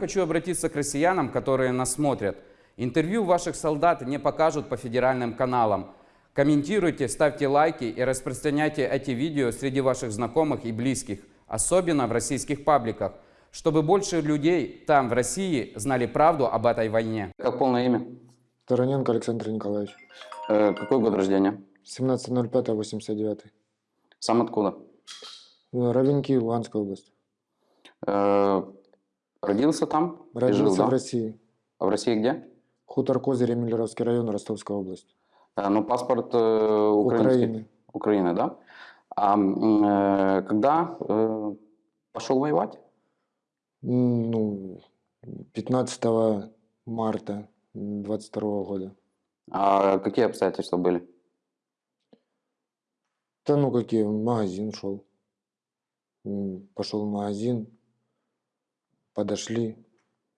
Хочу обратиться к россиянам, которые нас смотрят. Интервью ваших солдат не покажут по федеральным каналам. Комментируйте, ставьте лайки и распространяйте эти видео среди ваших знакомых и близких, особенно в российских пабликах, чтобы больше людей там, в России, знали правду об этой войне. Как полное имя? Тараненко Александр Николаевич. Э, какой год рождения? 17.05.89. Сам откуда? Равенки, Луганская область. Э, родился там? Родился жил, да? в России. А в России где? Хутор Козырь, Миллеровский район, Ростовская область. Э, ну, паспорт э, украинский. Украины. Украины, да? А э, когда э, пошел воевать? Ну, 15 марта 22 года. А какие обстоятельства были? Да ну какие, в магазин шел. Пошел в магазин, подошли,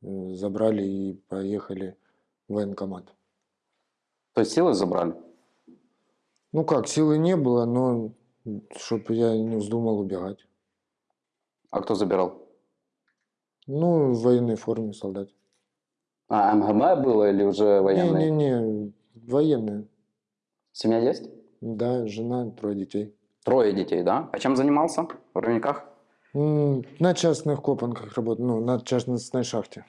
э, забрали и поехали в военкомат. То есть силы забрали? Ну как, силы не было, но чтобы я не вздумал убегать. А кто забирал? Ну, в военной форме солдат. А МГБ было или уже военные? Не-не-не, военные. Семья есть? Да, жена, трое детей. Трое детей, да? А чем занимался в Ровниках? На частных копанках работаю, ну, на частной шахте.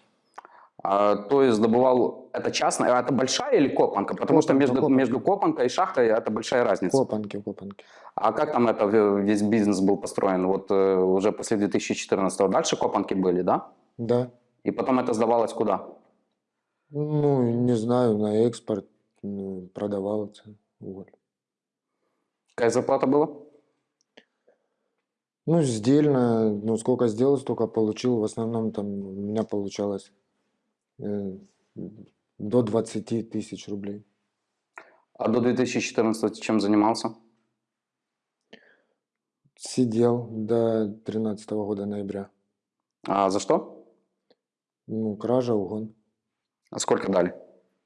А, то есть добывал... Это частная? Это большая или копанка? Потому что Копанка, между, копанка. между копанкой и шахтой это большая разница. Копанки, копанки. А как там это весь бизнес был построен? Вот э, уже после 2014 дальше копанки были, да? Да. И потом это сдавалось куда? Ну, не знаю, на экспорт ну, продавался уголь. Какая зарплата была? Ну, сдельно, ну, сколько сделал, столько получил. В основном там у меня получалось э, до 20 тысяч рублей. А до 2014 чем занимался? Сидел до 13 года ноября. А за что? Ну, кража, угон. А сколько дали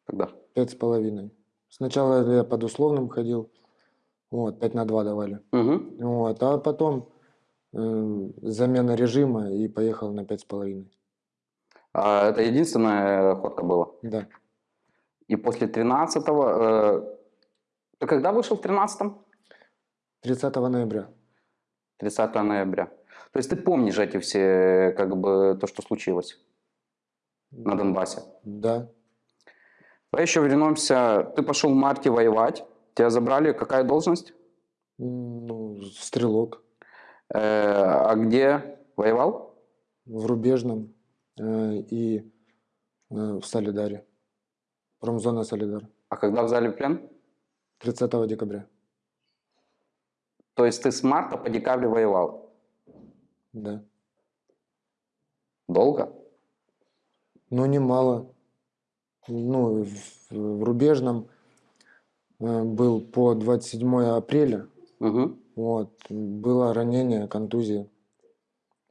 тогда? Пять с половиной. Сначала я под условным ходил, вот, 5 на 2 давали. Угу. Вот, а потом замена режима и поехал на пять с половиной. А это единственная ходка была? Да. И после 13-го... Э, ты когда вышел в 13-м? 30 ноября. 30 ноября. То есть ты помнишь эти все, как бы, то, что случилось на Донбассе? Да. Давай еще вернемся. Ты пошел в марте воевать. Тебя забрали. Какая должность? Ну, стрелок а где воевал? в Рубежном э, и э, в Солидаре. Промзона Солидар. А когда взяли в плен? 30 декабря. То есть ты с марта по декабрь воевал. Да. Долго? Но немало. Ну, в, в Рубежном э, был по 27 апреля. Угу. Вот. Было ранение, контузия.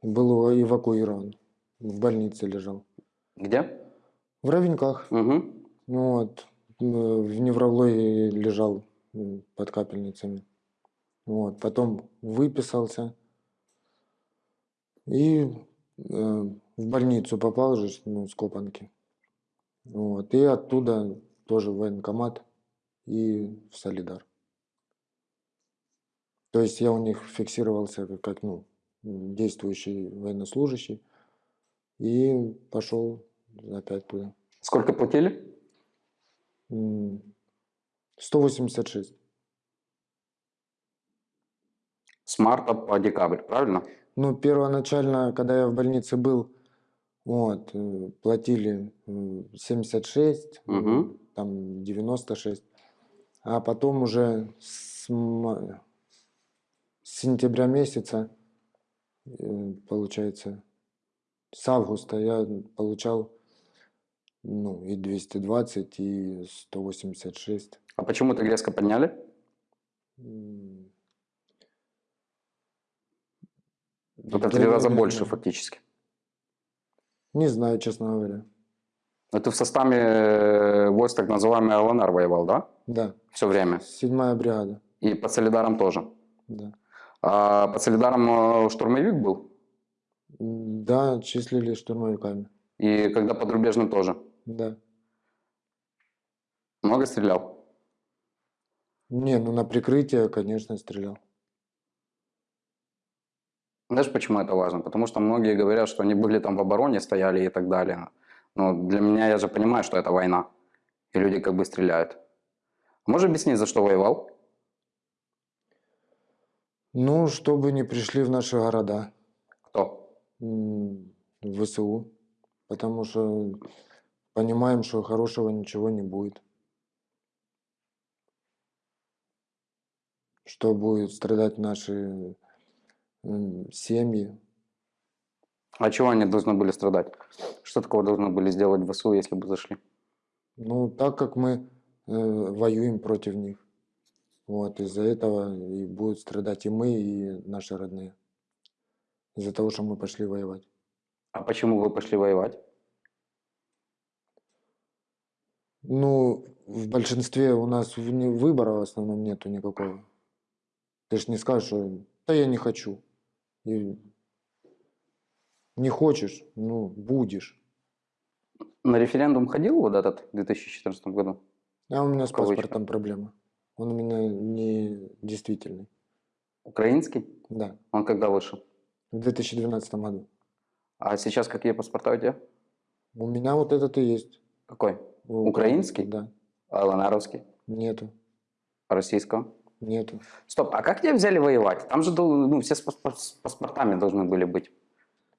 Был эвакуирован. В больнице лежал. Где? В Ровеньках. Угу. Вот. В неврологии лежал под капельницами. Вот. Потом выписался. И э, в больницу попал же, ну, с Копанки. Вот. И оттуда тоже в военкомат и в Солидар. То есть я у них фиксировался как, ну, действующий военнослужащий. И пошел опять туда. Сколько платили? М, 186. С марта по декабрь, правильно? Ну, первоначально, когда я в больнице был, вот, э, платили м, 76, м, Мгм. там 96, а потом уже с, с сентября месяца, э, получается, с августа я получал ну, и 220, и 186. А почему так резко подняли? Это в три раза больше фактически. Не знаю, честно говоря. Но ты в составе э, войск так называемый ЛНР воевал, да? Да, Все время. седьмая бригада. И под Солидаром тоже. Да. А под Солидаром э, штурмовик был? Да, числили штурмовиками. И когда под рубежным тоже. Да. Много стрелял? Не, ну на прикрытие, конечно, стрелял. Знаешь, почему это важно? Потому что многие говорят, что они были там в обороне, стояли и так далее. Но для меня, я же понимаю, что это война. И люди как бы стреляют. Можешь объяснить, за что воевал? Ну, чтобы не пришли в наши города, Кто? м, в ВСУ, потому что понимаем, что хорошего ничего не будет. Что будет страдать наши м, семьи. А чего они должны были страдать? Что такого должны были сделать в ВСУ, если бы зашли? Ну, так как мы э, воюем против них. Вот, из-за этого и будут страдать и мы, и наши родные. Из-за того, что мы пошли воевать. А почему вы пошли воевать? Ну, в большинстве у нас выбора в основном нету никакого. Ты ж не скажешь, что да я не хочу. И не хочешь, ну, будешь. На референдум ходил вот этот в 2014 году? А у меня с паспортом проблема. Он у меня не действительный. Украинский? Да, Он когда вышел? в 2012 году. А сейчас какие паспорта у тебя? У меня вот этот и есть. Какой? У- Украинский? Да. А ЛНРовский? Нету. Российского? Нету. Стоп, а как тебя взяли воевать? Там же ну, все с паспортами должны были быть.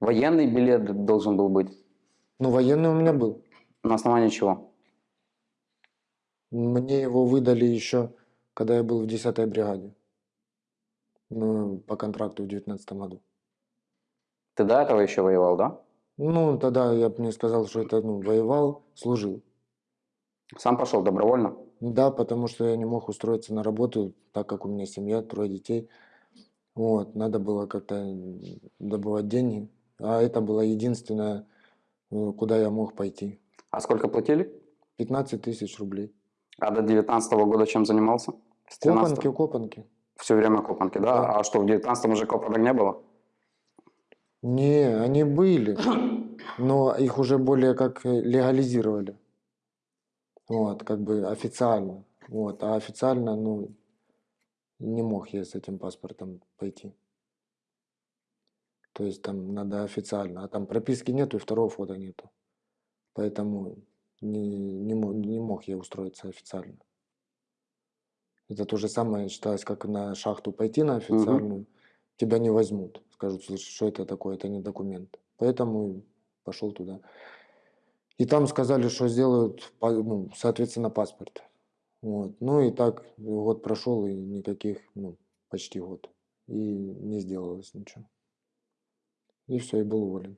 Военный билет должен был быть. Ну, военный у меня был. На основании чего? Мне его выдали еще, когда я был в 10-й бригаде. Ну, по контракту в 19 году. Ты до этого еще воевал, да? Ну, тогда я бы не сказал, что это, ну, воевал, служил. Сам пошел добровольно? Да, потому что я не мог устроиться на работу, так как у меня семья, трое детей. Вот, надо было как-то добывать деньги. А это было единственное, э, куда я мог пойти. А сколько платили? 15 тысяч рублей. А до 19 года чем занимался? С 13 Копанки, копанки. Все время копанки, да? Да. А что, в 19 уже копанок не было? Не, они были, но их уже более как легализировали. Вот, как бы официально. Вот, а официально, ну, не мог я с этим паспортом пойти. То есть там надо официально, а там прописки нету и второго фото нету. Поэтому не, не, мо- не мог я устроиться официально. Это то же самое считалось, как на шахту пойти на официальную, тебя не возьмут. Скажут, слушай, что это такое, это не документ. Поэтому пошел туда. И там сказали, что сделают, ну, соответственно, паспорт. Вот. Ну и так год прошел, и никаких, ну, почти год. И не сделалось ничего. И все, и был уволен.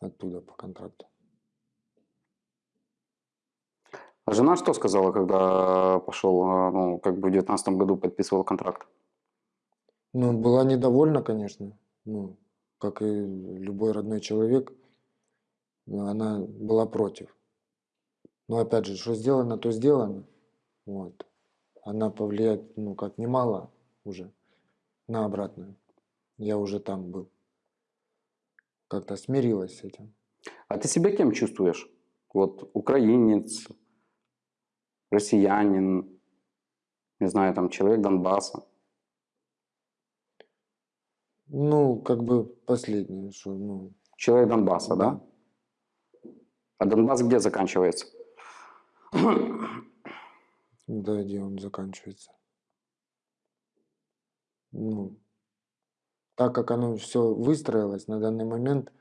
Оттуда по контракту. А жена что сказала, когда пошел, а, ну, как бы в 19 году подписывал контракт? Ну, была недовольна, конечно. Ну, как и любой родной человек, она была против. Но опять же, что сделано, то сделано. Вот. Она повлияет, ну, как немало уже на обратное. Я уже там был. Как-то смирилась с этим. А ты себя кем чувствуешь? Вот украинец, россиянин, не знаю, там человек Донбасса. Ну, как бы последнее, что, ну, Человек Донбасса, да? А Донбасс где заканчивается? да, где он заканчивается. Ну, так как оно все выстроилось на данный момент,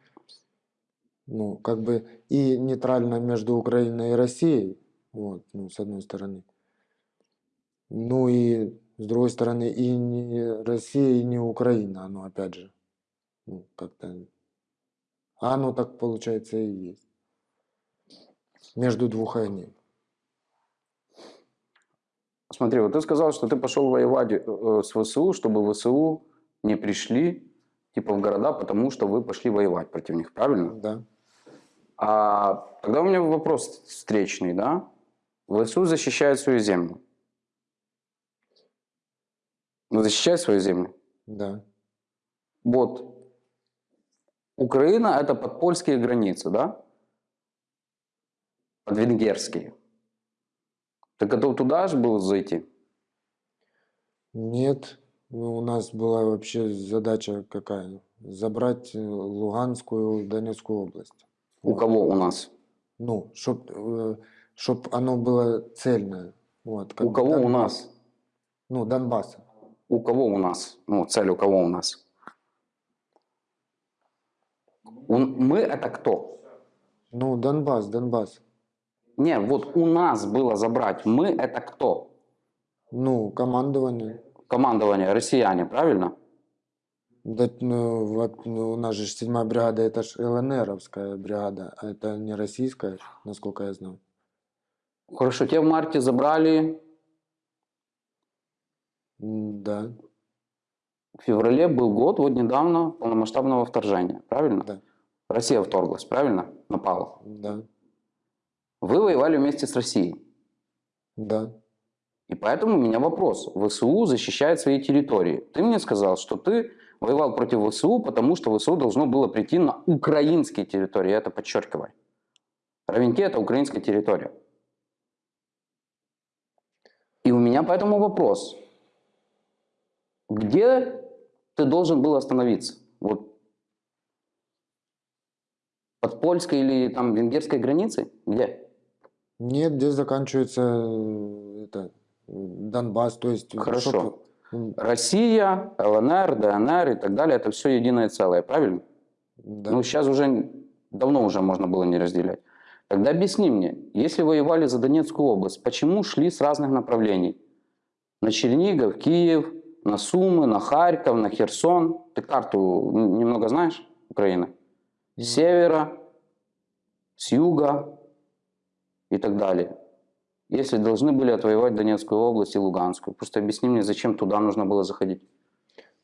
ну, как бы и нейтрально между Украиной и Россией, вот, ну, с одной стороны. Ну и с другой стороны и не Россия, и не Украина, оно опять же, ну, как-то, а оно так получается и есть. Между двух огней. Смотри, вот ты сказал, что ты пошел воевать э, с ВСУ, чтобы ВСУ не пришли типа в города, потому что вы пошли воевать против них, правильно? Да. А тогда у меня вопрос встречный, да? ВСУ защищает свою землю. Ну, защищает свою землю. Да. Вот. Украина это подпольские границы, да? Под венгерские. Ты готов туда же был зайти? Нет, ну, у нас была вообще задача какая? Забрать э, Луганскую, Донецкую область. У Вот. кого у нас? Ну, чтоб, э, чтоб оно было цельное. Вот, У кого у Донбасс. нас? Ну, Донбасс. У кого у нас? Ну, цель у кого у нас? У- мы это кто? Ну, Донбасс, Донбасс. Не, вот у нас было забрать. Мы это кто? Ну, командование. Командование россияне, правильно? Да, ну, вот, ну, у нас же седьмая бригада, это ж ЛНРовская бригада, а это не российская, насколько я знаю. Хорошо, те в марте забрали, Да, в феврале был год, вот недавно, полномасштабного вторжения, правильно? Да. Россия вторглась, правильно? Напала. да, Вы воевали вместе с Россией. да. И поэтому у меня вопрос. ВСУ защищает свои территории. Ты мне сказал, что ты воевал против ВСУ, потому что ВСУ должно было прийти на украинские территории. Я это подчеркиваю. Равенки – это украинская территория. И у меня поэтому вопрос. Где ты должен был остановиться? Вот под польской или там венгерской границей? Где? Нет, здесь заканчивается э, это, Донбасс, то есть... Хорошо. чтоб, м, Россия, ЛНР, ДНР и так далее – это все единое целое, правильно? Да. Ну, сейчас уже, давно уже можно было не разделять. Тогда объясни мне, если воевали за Донецкую область, почему шли с разных направлений? На Чернигов, Киев, на Сумы, на Харьков, на Херсон. Ты карту немного знаешь Украины? С севера, с юга и так далее. Если должны были отвоевать Донецкую область и Луганскую. Просто объясни мне, зачем туда нужно было заходить?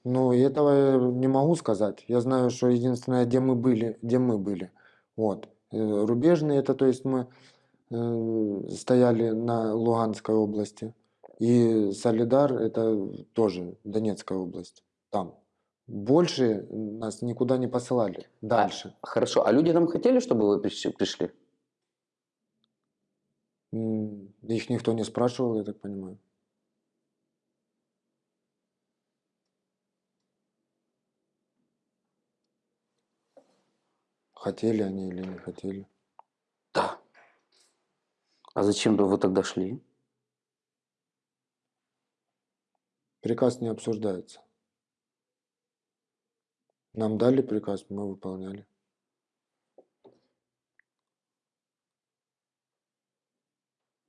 Ну, этого я не могу сказать. Я знаю, что единственное, где мы были, где мы были. Вот. Э, Рубежные, это то есть мы э, стояли на Луганской области. И Солидар, это тоже Донецкая область. Там. Больше нас никуда не посылали. Дальше. Хорошо, а люди там хотели, чтобы вы приш- пришли? Их никто не спрашивал, я так понимаю. Хотели они или не хотели. Да. А зачем бы вы тогда шли? Приказ не обсуждается. Нам дали приказ, мы выполняли.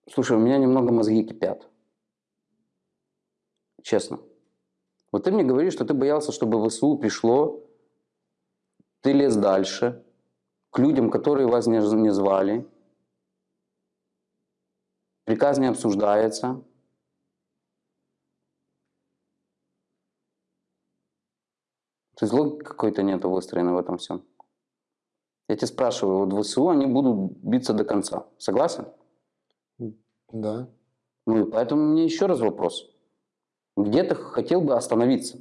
Слушай, у меня немного мозги кипят. Честно. Вот ты мне говоришь, что ты боялся, чтобы ВСУ пришло, ты лез дальше, к людям, которые вас не, не звали. Приказ не обсуждается. То есть логики какой-то нету выстроенной в этом всем. Я тебя спрашиваю, вот ВСУ, они будут биться до конца. Согласен? Да. Ну и поэтому меня еще раз вопрос. Где ты хотел бы остановиться?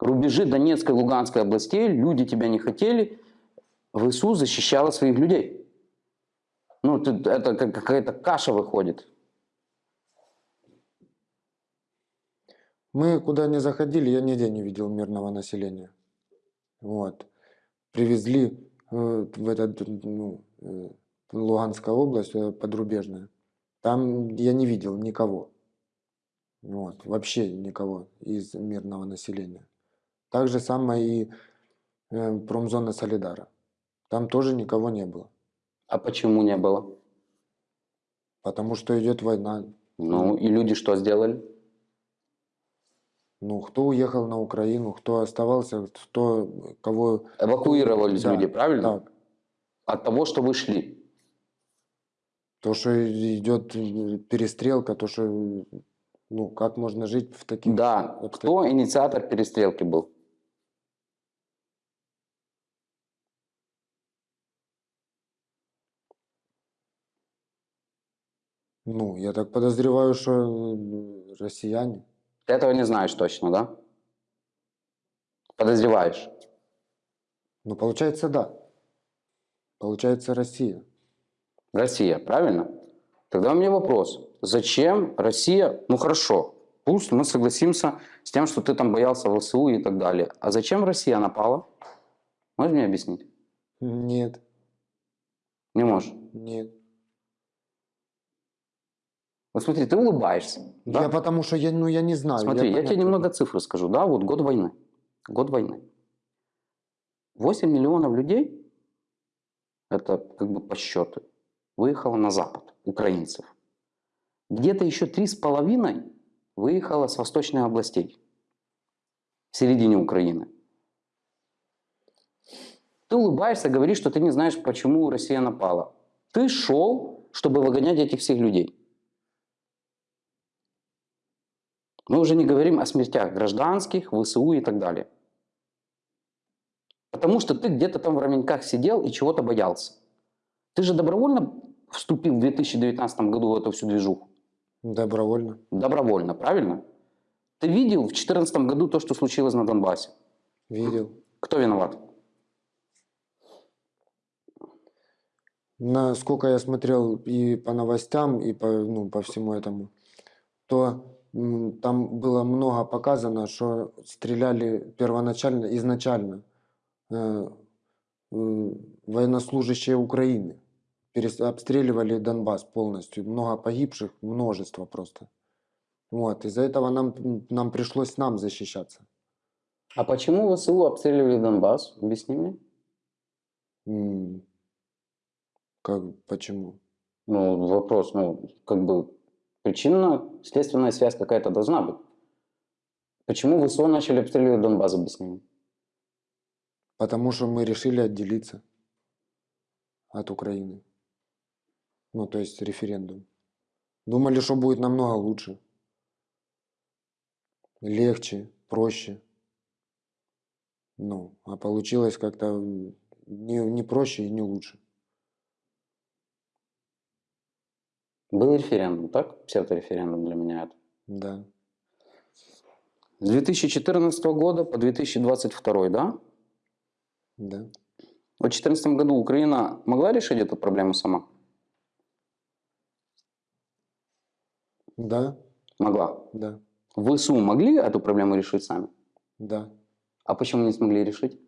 Рубежи Донецкой и Луганской областей, люди тебя не хотели, ВСУ защищала своих людей. Ну, это как какая-то каша выходит. Мы куда не заходили, я нигде не видел мирного населения. Вот. Привезли э, в этот, ну, э, Луганская область, э, подрубежная. Там я не видел никого. Вот. Вообще никого из мирного населения. Так же самое и промзона Солидара. Там тоже никого не было. А почему не было? Потому что идет война. Ну, и люди что сделали? Ну, кто уехал на Украину, кто оставался, кто кого... Эвакуировались Да, люди, правильно? Так. От того, что вы шли. То, что идет перестрелка, то, что, ну, как можно жить в таких... Да, кто инициатор перестрелки был? Ну, я так подозреваю, что россияне. Ты этого не знаешь точно, да? Подозреваешь. Ну, получается, да. Получается, Россия. Россия, правильно? Тогда у меня вопрос. Зачем Россия, ну хорошо, пусть мы согласимся с тем, что ты там боялся ВСУ и так далее. А зачем Россия напала? Можешь мне объяснить? Нет, Не можешь. нет. Вот смотри, ты улыбаешься. да? Я потому что я, ну, я не знаю. Смотри, я, тебе понятия- немного цифры скажу. Да, вот год войны. Год войны. 8 миллионов людей, это как бы по счету, выехало на запад, украинцев. Где-то еще 3,5 выехало с восточных областей, в середине Украины. Ты улыбаешься, говоришь, что ты не знаешь, почему Россия напала. Ты шел, чтобы выгонять этих всех людей. Мы уже не говорим о смертях гражданских, ВСУ и так далее. Потому что ты где-то там в Раменьках сидел и чего-то боялся. Ты же добровольно вступил в 2019 году в эту всю движуху? Добровольно. Добровольно, правильно? Ты видел в 2014 году то, что случилось на Донбассе? Видел. Кто виноват? Насколько я смотрел и по новостям, и по, ну, по всему этому, то там было много показано, что стреляли первоначально, изначально э, э, военнослужащие Украины. Перес- обстреливали Донбасс полностью. Много погибших, множество просто. Вот, из-за этого нам, нам пришлось нам защищаться. А почему ВСУ обстреливали Донбасс? Объясни мне. М, Как, почему? Ну, вопрос, ну, как бы причинно-следственная связь какая-то должна быть. Почему ВСУ начали обстреливать Донбасс, объясни мне. Потому что мы решили отделиться от Украины. Ну, то есть референдум. Думали, что будет намного лучше. Легче, проще. Ну, а получилось как-то не, не проще и не лучше. Был референдум, так? Псевдореферендум для меня это. Да. С 2014 года по 2022, да? Да. В 2014 году Украина могла решить эту проблему сама? Да. Могла. Да. ВСУ могли эту проблему решить сами? Да. А почему не смогли решить?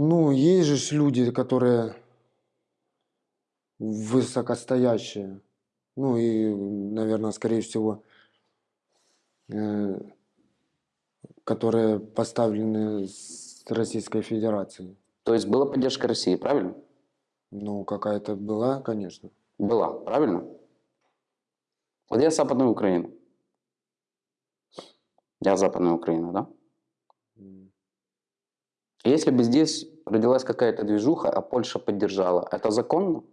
Ну, есть же люди, которые высокостоящие. Ну и, наверное, скорее всего, э, которые поставлены с Российской Федерацией. То есть была поддержка России, правильно? Ну, какая-то была, конечно. Была, правильно? Вот я Западная Украина. Я Западная Украина, да? Если бы здесь родилась какая-то движуха, а Польша поддержала, это законно?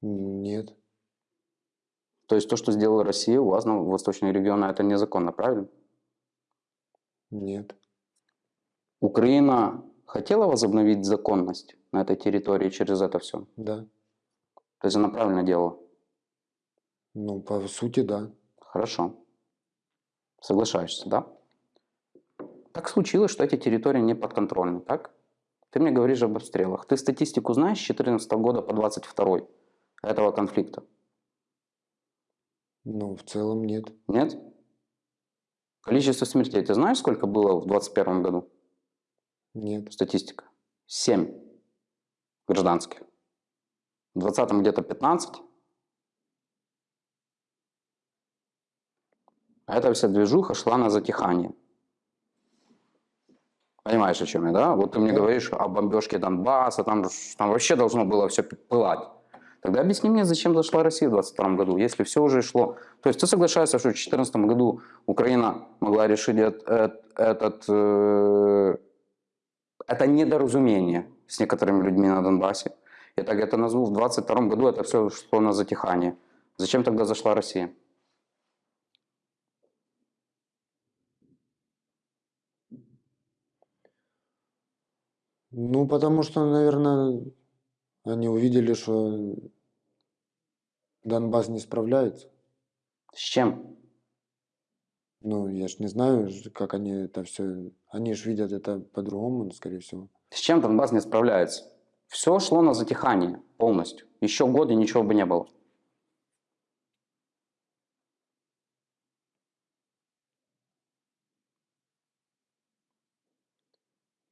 Нет. То есть то, что сделала Россия у вас на восточные регионы, это незаконно, правильно? Нет. Украина хотела возобновить законность на этой территории через это все? Да. То есть она правильно делала? Ну, по сути, да. Хорошо. Соглашаешься, да? Так случилось, что эти территории не подконтрольны, так? Ты мне говоришь об обстрелах. Ты статистику знаешь с 14 года по 22 этого конфликта? Ну, в целом нет. Нет? Количество смертей. Ты знаешь, сколько было в 21 году? Нет. Статистика. 7 гражданских. В 20 где-то 15. А эта вся движуха шла на затихание. Понимаешь, о чем я, да? Вот ты мне говоришь о бомбежке Донбасса, там, там вообще должно было все пылать. Тогда объясни мне, зачем зашла Россия в 22 году, если все уже шло. То есть ты соглашаешься, что в 2014 году Украина могла решить эт- эт- этот, э, это недоразумение с некоторыми людьми на Донбассе. Я так это назову. В 22 году это все шло на затихание. Зачем тогда зашла Россия? Ну, потому что, наверное, они увидели, что Донбасс не справляется. С чем? Ну, я ж не знаю, ж, как они это все... Они же видят это по-другому, скорее всего. С чем Донбасс не справляется? Все шло на затихание полностью. Еще годы ничего бы не было.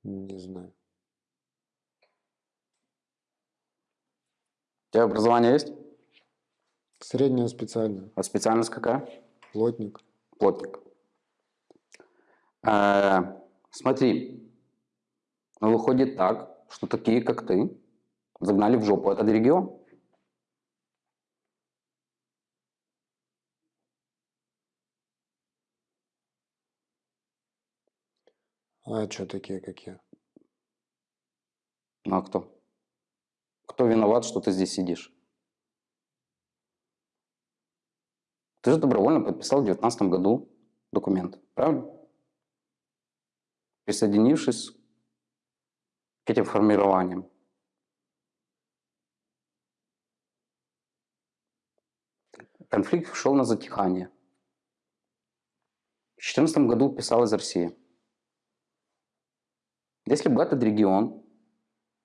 Не знаю. Тебя образование есть? Среднее специальное. А специальность какая? Плотник. Плотник. Э, смотри, ну, выходит так, что такие, как ты, загнали в жопу этот регион. А что такие, как я? Ну а кто? Кто виноват, что ты здесь сидишь? Ты же добровольно подписал в 2019 году документ, правильно? Присоединившись к этим формированиям. Конфликт шел на затихание. В 2014 году писал из России. Если бы этот регион,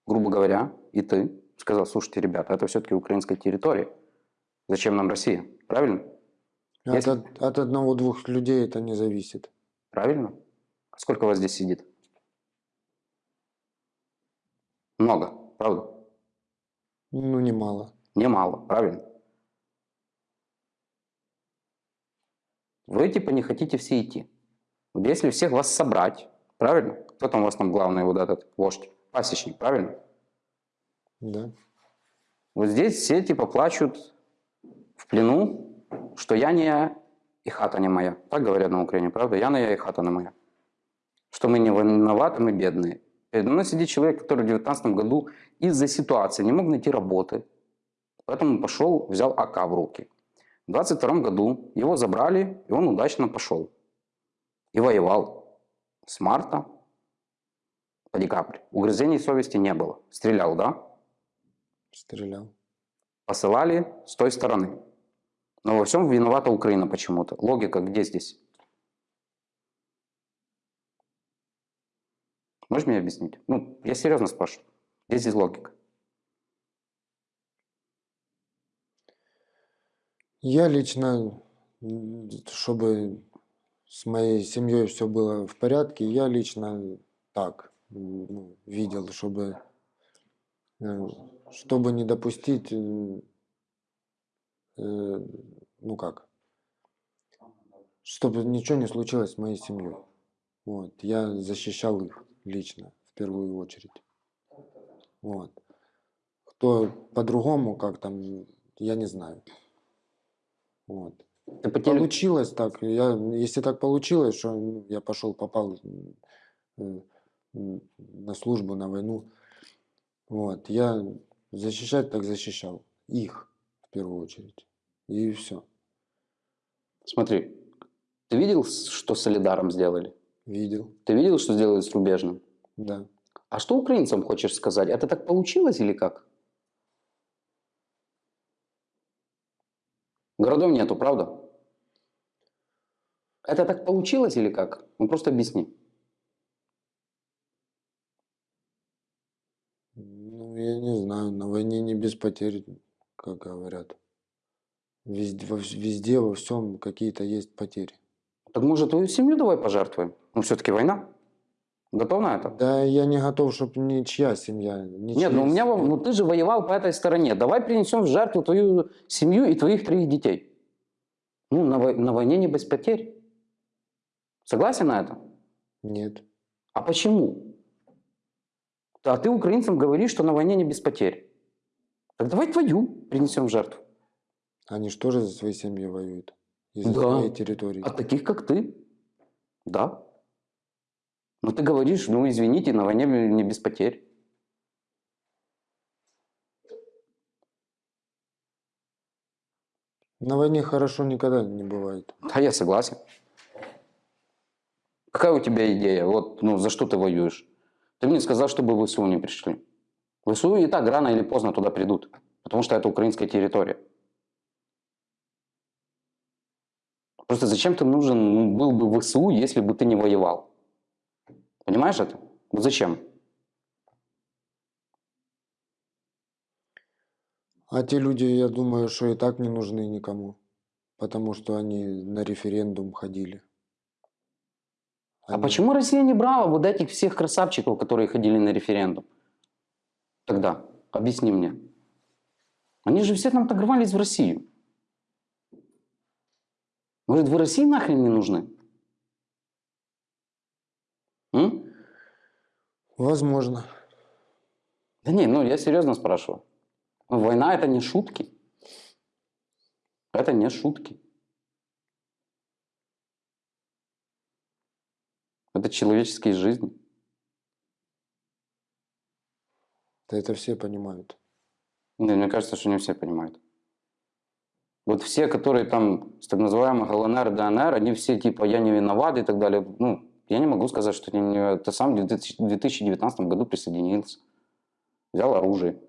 грубо говоря, и ты сказал, слушайте, ребята, это все-таки украинская территория, зачем нам Россия? Правильно? От, Если- от- от одного-двух людей это не зависит. Правильно? А Сколько вас здесь сидит? Много, правда? Ну, немало. Немало, правильно? Вы типа не хотите все идти. Вот если всех вас собрать, правильно? Кто там у вас там главный вот этот вождь? Пасечник, правильно? Да. Вот здесь все типа плачут в плену, что я не я и хата не моя. Так говорят на Украине, правда? Я не я и хата не моя. Что мы не виноваты, мы бедные. Передо мной сидит человек, который в 2019 году из-за ситуации не мог найти работы. Поэтому пошел, взял АК в руки. В 2022 году его забрали, и он удачно пошел. И воевал с марта по декабрь. Угрызений совести не было. Стрелял, да? Стрелял. посылали с той стороны. Но во всем виновата Украина почему-то. Логика где здесь? Можешь мне объяснить? Ну, я серьезно спрашиваю. Где здесь логика? Я лично, чтобы с моей семьей все было в порядке, я лично так ну, видел, чтобы, э, чтобы не допустить, э, э, ну как, чтобы ничего не случилось с моей семьей. Вот, я защищал их лично, в первую очередь. Вот. Кто по-другому, как там, я не знаю. Вот. Ты по теле- Получилось так. Я, если так получилось, что я пошел, попал м, на службу, на войну, вот, я защищать так защищал. Их, в первую очередь. И все. Смотри, ты видел, что с Солидаром сделали? Видел. Ты видел, что сделали с Рубежным? Да. А что украинцам хочешь сказать? Это так получилось или как? Городов нету, правда? Это так получилось или как? Ну просто объясни. Ну, я не знаю. На войне не без потерь, как говорят. Везде, во, везде во всем какие-то есть потери. Так может твою семью давай пожертвуем? Ну все-таки война. Готов на это? Да я не готов, чтобы ничья семья. Ничья Нет, ну у меня, ну ты же воевал по этой стороне. Давай принесем в жертву твою семью и твоих троих детей. Ну, на, на войне не без потерь. Согласен на это? Нет. А почему? А ты украинцам говоришь, что на войне не без потерь. Так давай твою принесем в жертву. Они же тоже за свои семьи воюют. И за Да. свои территории. От таких, как ты. Да. Но ты говоришь, ну извините, на войне не без потерь. На войне хорошо никогда не бывает. Да, я согласен. Какая у тебя идея? Вот, ну, за что ты воюешь? Ты мне сказал, чтобы в ВСУ не пришли. В ВСУ и так рано или поздно туда придут, потому что это украинская территория. Просто зачем ты нужен ну, был бы в ВСУ, если бы ты не воевал? Понимаешь это? Вот зачем? А те люди, я думаю, что и так не нужны никому, потому что они на референдум ходили. А Они- почему Россия не брала вот этих всех красавчиков, которые ходили на референдум? Тогда, объясни мне. Они же все там торговались в Россию. Может, вы России нахрен не нужны? М? Возможно. Да не, ну я серьезно спрашиваю. Ну, Война это не шутки. Это не шутки. Это человеческие жизни. Да это все понимают. Не, мне кажется, что не все понимают. Вот все, которые там с так называемых ЛНР, ДНР, они все типа «я не виноват» и так далее. Ну, я не могу сказать, что ты сам в 2000 2019 году присоединился, взял оружие,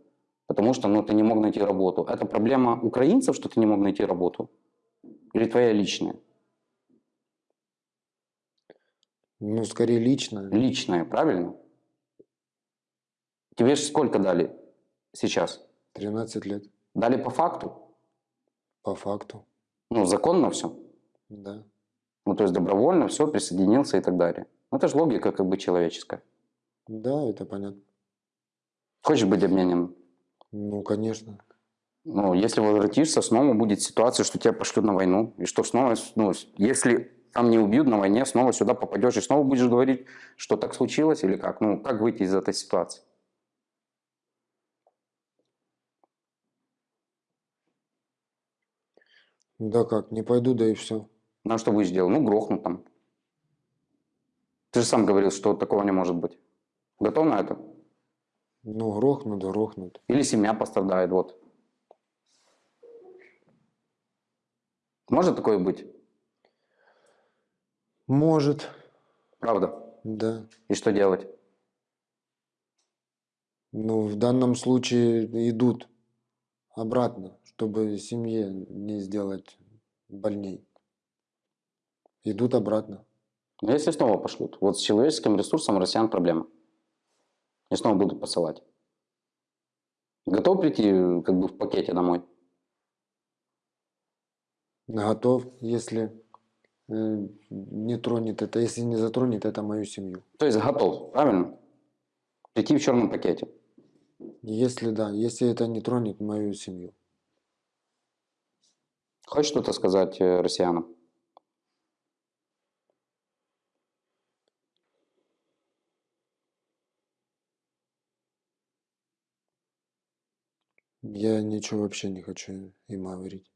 потому что ну, ты не мог найти работу. Это проблема украинцев, что ты не мог найти работу? Или твоя личная? Ну, скорее лично. Личная, правильно? Тебе же сколько дали сейчас? 13 лет. Дали по факту? По факту. Ну, законно все? Да. Ну, то есть добровольно все, присоединился и так далее. Ну, это же логика как бы человеческая. Да, это понятно. Хочешь быть обменен? Ну, конечно. Ну, если возвратишься, снова будет ситуация, что тебя пошлют на войну. И что снова, ну, если там не убьют на войне, снова сюда попадешь и снова будешь говорить, что так случилось или как? Ну, как выйти из этой ситуации? Да как, не пойду, да и все. Ну, а что будешь делать? Ну, грохнут там. Ты же сам говорил, что такого не может быть. Готов на это? Ну, грохнут, грохнут. Или семья пострадает, вот. Может такое быть? Может, Правда? да. И что делать? Ну, в данном случае идут обратно, чтобы семье не сделать больней. Идут обратно. Но Ну, если снова пошлют, вот с человеческим ресурсом россиян проблема. И снова будут посылать. Готов прийти как бы в пакете домой? Готов, если не тронет это, если не затронет это мою семью. То есть готов, правильно? Прийти в черном пакете. Если да, если это не тронет мою семью. Хочешь что-то сказать э, россиянам? Я ничего вообще не хочу им говорить.